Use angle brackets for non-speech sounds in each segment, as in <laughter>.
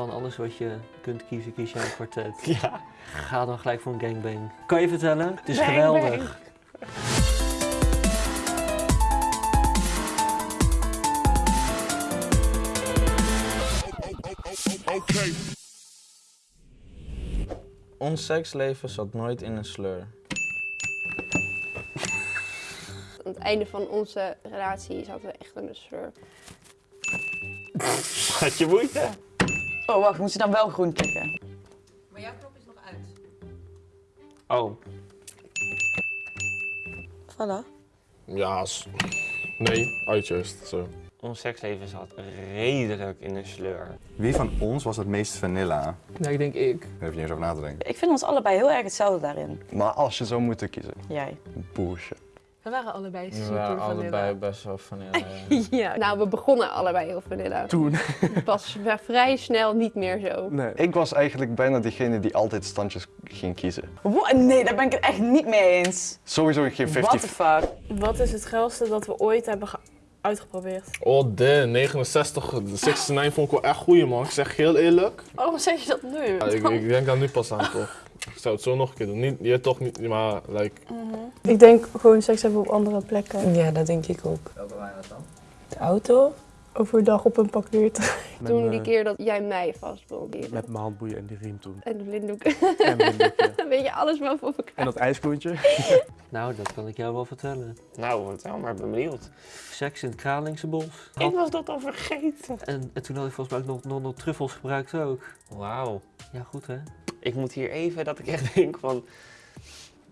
Van alles wat je kunt kiezen, kies jij een kwartet. <laughs> Ja. Ga dan gelijk voor een gangbang. Kan je vertellen? Het is Gangbang. geweldig. Ons seksleven zat nooit in een sleur. Aan het einde van onze relatie zaten we echt in een sleur. <laughs> Had je moeite? Oh, wacht, moet je dan wel groen klikken? Maar jouw knop is nog uit. Oh. Voilà. Ja, nee, uit juist. Zo. Ons seksleven zat redelijk in een sleur. Wie van ons was het meest vanilla? Ja, ik denk ik. Daar heb je niet eens over na te denken. Ik vind ons allebei heel erg hetzelfde daarin. Maar als je zou moeten kiezen, Jij. bullshit. We waren allebei We super waren vanilla. allebei best wel vanilla. ja. <laughs> Ja. Nou, we begonnen allebei heel vanilla. Toen. Het was <laughs> vrij snel niet meer zo. Nee. Ik was eigenlijk bijna degene die altijd standjes ging kiezen. What? Nee, daar ben ik het echt niet mee eens. Sowieso geen 50. What the fuck? Wat is het geilste dat we ooit hebben ge- uitgeprobeerd? Oh, de 69, de 69 vond ik wel echt goeie man. Ik zeg heel eerlijk. Waarom zeg je dat nu? Ja, ik, ik denk daar nu pas aan toch. Ik zou het zo nog een keer doen. Niet, je toch niet, maar like, Ik denk gewoon seks hebben op andere plekken. Ja, dat denk ik ook. Welke waren dat dan? De auto? Overdag op een parkeert. Toen die keer dat jij mij vastbond. Met mijn handboeien en die riem toen. En de blinddoek. En doekje. <laughs> Weet je alles wel voor elkaar. En dat ijskloentje. <laughs> Nou, dat kan ik jou wel vertellen. Nou, vertel maar, benieuwd. Seks in het Kralingse bos. Ik was dat al vergeten. En, en toen had ik volgens mij ook nog, nog, nog truffels gebruikt ook. Wauw. Ja, goed hè? Ik moet hier even dat ik echt <laughs> denk van...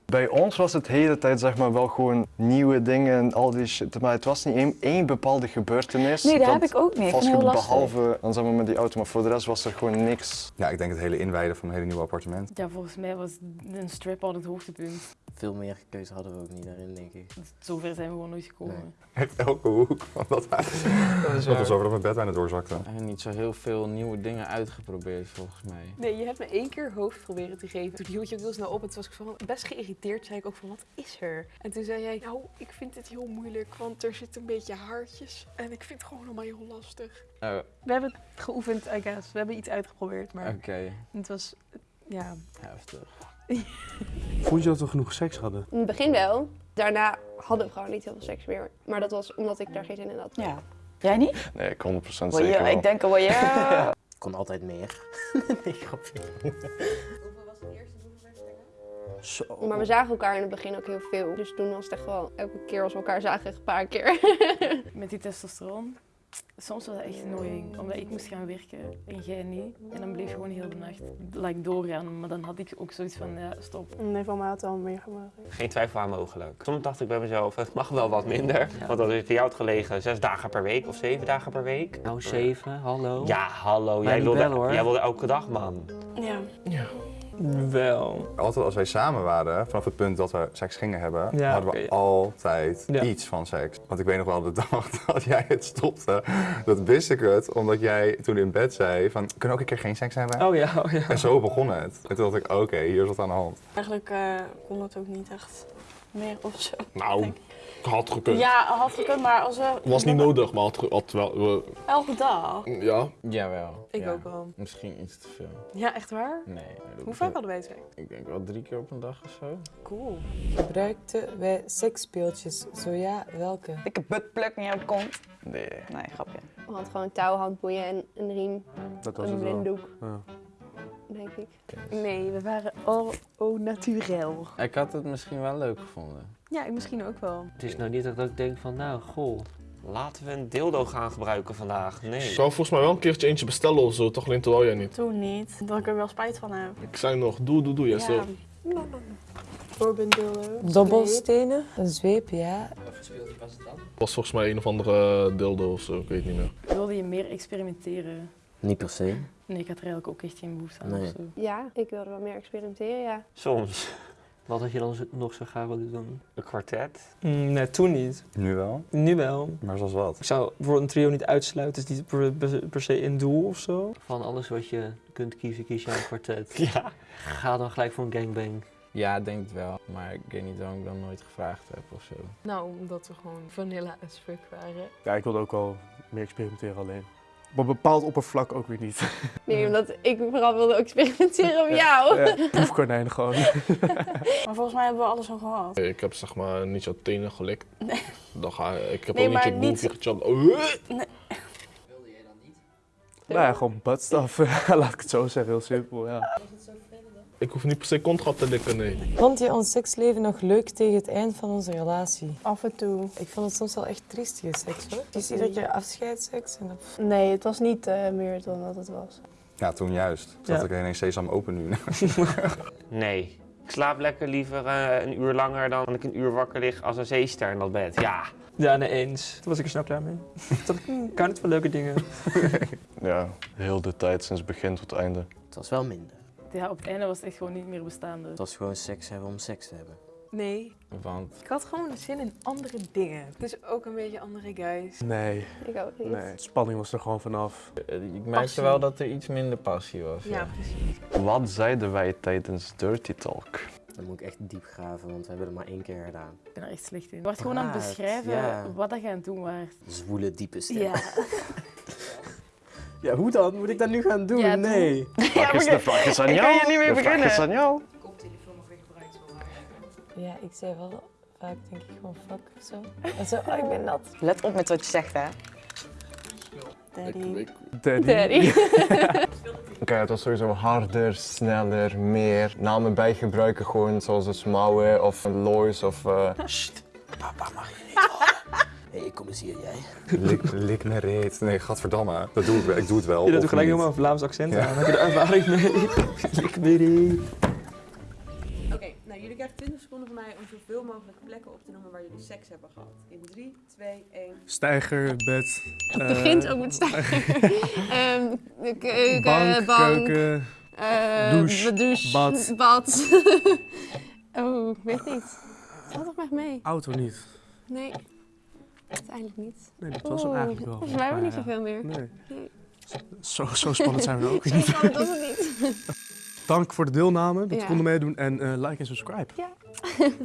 Bij ons was het hele tijd zeg maar wel gewoon nieuwe dingen en al die shit. Maar het was niet één, één bepaalde gebeurtenis. Nee, dat dat heb ik ook niet. Lastig. behalve dan zeg maar met die auto, maar voor de rest was er gewoon niks. Ja, ik denk het hele inwijden van een hele nieuwe appartement. Ja, volgens mij was een strip al het hoogtepunt. Veel meer keuze hadden we ook niet daarin, denk ik. Zover zijn we gewoon nooit gekomen. Elke hoek van dat huis. <laughs> Dat was over dat mijn bed bijna doorzakte. En niet zo heel veel nieuwe dingen uitgeprobeerd, volgens mij. Nee, je hebt me één keer hoofd proberen te geven. Toen hield je ook heel snel op en toen was ik van best geïrriteerd. Zei ik ook van, wat is er? En toen zei jij, nou, ik vind dit heel moeilijk, want er zitten een beetje haartjes. En ik vind het gewoon allemaal heel lastig. Oh, We hebben het geoefend, I guess. We hebben iets uitgeprobeerd, maar oké. het was, ja... Heftig. <laughs> Vond je dat we genoeg seks hadden? In het begin wel. Daarna hadden we gewoon niet heel veel seks meer. Maar dat was omdat ik daar geen zin in had. Ja. Jij niet? Nee, ik 100% zeker wel. ik denk al wel ja. Kon altijd meer. <laughs> nee, grapje. Zo. Maar we zagen elkaar in het begin ook heel veel. Dus toen was het echt wel, elke keer als we elkaar zagen, een paar keer. Met die testosteron. Soms was het echt annoying, omdat ik moest gaan werken en jij niet. En dan bleef je gewoon heel de nacht like, doorgaan. Maar dan had ik ook zoiets van, ja, stop. Nee, van mij had het al meer gemaakt. Geen twijfel aan mogelijk. Soms dacht ik bij mezelf, het mag wel wat minder. Want als ik bij jou had gelegen, zes dagen per week of zeven dagen per week. Nou, zeven, hallo. Ja, hallo. Jij wilde, bellen, hoor. jij wilde elke dag, man. Ja. Wel. Altijd als wij samen waren, vanaf het punt dat we seks gingen hebben, Ja, hadden we altijd Ja. iets van seks. Want ik weet nog wel de <laughs> dag dat jij het stopte, dat wist ik het, omdat jij toen in bed zei van, kunnen we ook een keer geen seks hebben? Oh ja, oh ja. En zo begon het. En toen dacht ik, oké, hier is wat aan de hand. Eigenlijk eh, kon dat ook niet echt meer of zo. nou, had gekund. Ja, had gekund, maar als we... Was niet nodig, maar had, ge- had wel. we- Elke dag. ja, Jawel. Ik ja. ook wel. Misschien iets te veel. Ja, echt waar? Nee. Hoe vaak hadden wij seks? Ik denk wel drie keer op een dag of zo. Cool. Gebruikten wij seksspeeltjes? Zo ja, welke? Dikke buttplug in jouw kont. Nee. Nee, grapje. We hadden gewoon touw, handboeien en een riem, Dat was een het blinddoek, Ja. Nee, we waren al au naturel. Ik had het misschien wel leuk gevonden. Ja, ik misschien ook wel. Het is nou niet dat ik denk van, nou, goh. Laten we een dildo gaan gebruiken vandaag. Nee. ik zou volgens mij wel een keertje eentje bestellen of zo, toch alleen terwijl jij niet. Toen niet. Dat ik er wel spijt van heb. Ik zei nog, doe, doe, doe, ja, zo. Robin dildo. Dobbelstenen? Een zweep, ja. was volgens mij een of andere dildo of zo, ik weet niet meer. Wilde je meer experimenteren? Niet per se. Nee, ik had er eigenlijk ook echt geen behoefte aan. Nee. of zo. Ja, ik wilde wel meer experimenteren, ja. Soms. Wat had je dan nog zo graag willen doen? Een kwartet. Mm, nee, toen niet. Nu wel, Nu wel. maar zoals wat? Ik zou bijvoorbeeld een trio niet uitsluiten. Is niet per, per- per se een doel of zo. Van alles wat je kunt kiezen, kies jij een kwartet. <laughs> Ja. Ga dan gelijk voor een gangbang. Ja, denk het wel. Maar ik weet niet waarom ik dat nooit gevraagd heb of zo. Nou, omdat we gewoon vanilla as fuck waren. Ja, ik wilde ook wel meer experimenteren alleen. Op een bepaald oppervlak ook weer niet. <laughs> Nee, omdat ik vooral wilde experimenteren op jou. Ja, proefkonijn gewoon. <laughs> Maar volgens mij hebben we alles al gehad. Ik heb zeg maar niet zo tenen gelikt. Nee. Dan ga ik heb Nee, ook niet je niet- boefje gechant. Oh, Nee. Nou ja, gewoon buttstuff. <laughs> Laat ik het zo zeggen, heel simpel. Ja. Ik hoef niet per se contract te likken, nee. Vond je ons seksleven nog leuk tegen het eind van onze relatie? Af en toe. Ik vond het soms wel echt triestige seks hoor. Het is iedere keer afscheidsseks en dat... Nee, het was niet eh, meer dan dat het was. Ja, toen juist. Toen Ja. had ik ineens sesam open nu. <laughs> Nee. Ik slaap lekker liever eh, een uur langer dan ik een uur wakker lig als een zeester in dat bed. Ja. Ja, nee eens. Toen was ik er snap klaar mee. <laughs> Toen dacht ik, hm, kan het wel leuke dingen. <laughs> Ja, heel de tijd sinds begin tot einde. Het was wel minder. Ja, op het einde was het echt gewoon niet meer bestaande. Het was gewoon seks hebben om seks te hebben. Nee, Want ik had gewoon zin in andere dingen. Dus ook een beetje andere guys. Nee, Ik ook niet. nee. Spanning was er gewoon vanaf. Ik merkte wel dat er iets minder passie was. Ja, precies. Wat zeiden wij tijdens Dirty Talk? Dan moet ik echt diep graven, want we hebben het maar één keer gedaan. Ik ben er echt slecht in. Je wordt gewoon aan het beschrijven ja. wat dat je aan het doen waart. Zwoele, diepe stem. Ja. <laughs> Ja, hoe dan? Moet ik dat nu gaan doen? Ja, nee. <laughs> Vraag is, de vraag is aan ik jou. kan je niet meer de vraag is beginnen. aan jou. Ja, ik zei wel vaak denk ik gewoon fuck of zo. En zo, oh ik ben nat. Let op met wat je zegt, hè. Daddy. Daddy. Daddy. <laughs> Oké, het was sowieso harder, sneller, meer. Namen bijgebruiken gewoon zoals dus Mouwen of Lois of... eh, Papa mag je hey, kom eens hier, jij. lik, lik me reet. Nee, gadverdamme. Dat doe ik wel. Ik doe het wel. Je doet gelijk niet. helemaal een Vlaams accent Ja. aan. Heb je er ervaring mee? Ik weet niet. Oké, nou jullie krijgen 20 seconden van mij om zoveel mogelijk plekken op te noemen waar jullie seks hebben gehad. In 3, 2, 1. Stijger, bed. Het eh, begint ook met stijger. <laughs> Ehm, de keuken, bank, bank, keuken. eh, douche, douche, bad. bad. <laughs> oh, ik weet niet. Valt toch echt mee? Auto niet. Nee, uiteindelijk niet. Nee, dat was hem eigenlijk wel. Volgens mij hebben we niet zoveel meer. Nee. Nee. Zo, zo spannend zijn we ook <laughs> Zo niet. spannend was het niet. <laughs> Dank voor de deelname, dat Ja. we konden meedoen. En eh, like en subscribe. Ja. <laughs>